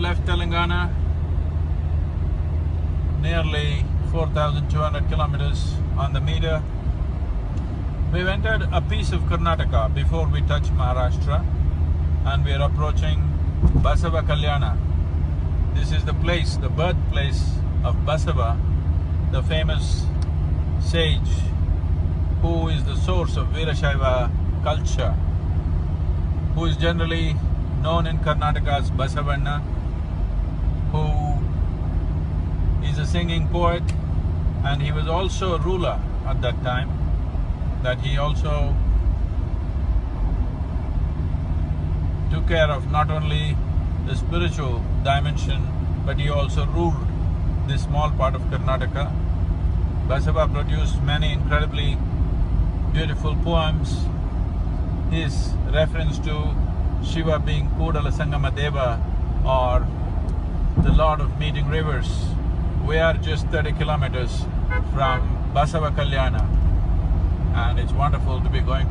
have left Telangana, nearly 4,200 kilometers on the meter. We've entered a piece of Karnataka before we touch Maharashtra and we are approaching Basava Kalyana. This is the place, the birthplace of Basava, the famous sage who is the source of Veerashaiva culture, who is generally known in Karnataka as Basavanna, who is a singing poet and he was also a ruler at that time, that he also took care of not only the spiritual dimension, but he also ruled this small part of Karnataka. Basava produced many incredibly beautiful poems. His reference to Shiva being Kudala Sangama Deva or the Lord of Meeting Rivers. We are just 30 kilometers from Basava Kalyana. And it's wonderful to be going to